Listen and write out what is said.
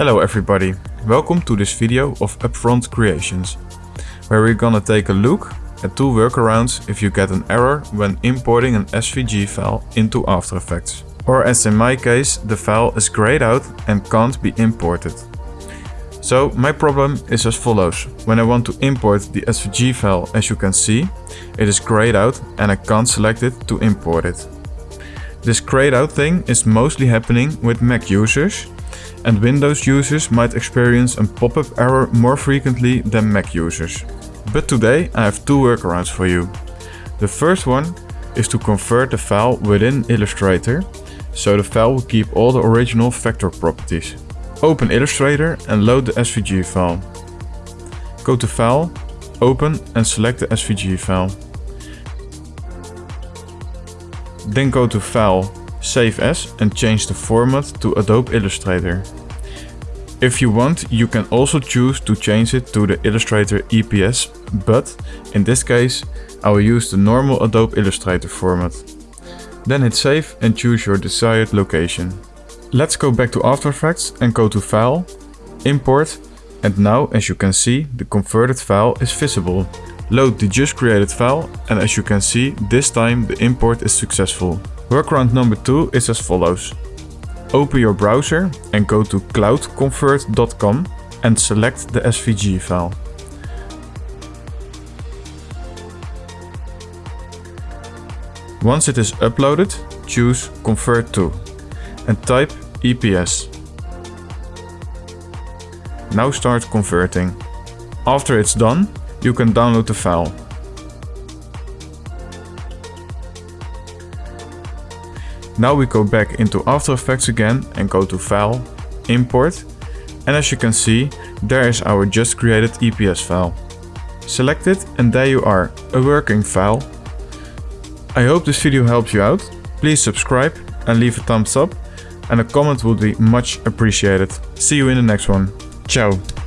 Hello everybody, welcome to this video of Upfront Creations, where we're gonna take a look at two workarounds if you get an error when importing an SVG file into After Effects. Or as in my case, the file is grayed out and can't be imported. So my problem is as follows. When I want to import the SVG file, as you can see, it is grayed out and I can't select it to import it. This grayed out thing is mostly happening with Mac users and Windows users might experience a pop-up error more frequently than Mac users. But today I have two workarounds for you. The first one is to convert the file within Illustrator, so the file will keep all the original vector properties. Open Illustrator and load the SVG file. Go to File, Open and select the SVG file. Then go to File, Save As and change the format to Adobe Illustrator. If you want, you can also choose to change it to the Illustrator EPS, but in this case, I will use the normal Adobe Illustrator format. Then hit save and choose your desired location. Let's go back to After Effects and go to File, Import, and now as you can see, the converted file is visible. Load the just created file and as you can see, this time the import is successful. Workaround number 2 is as follows. Open your browser and go to cloudconvert.com and select the SVG file. Once it is uploaded, choose Convert to and type EPS. Now start converting. After it's done, you can download the file. Now we go back into After Effects again and go to File, Import. And as you can see, there is our just created EPS file. Select it and there you are, a working file. I hope this video helps you out. Please subscribe and leave a thumbs up and a comment would be much appreciated. See you in the next one. Ciao.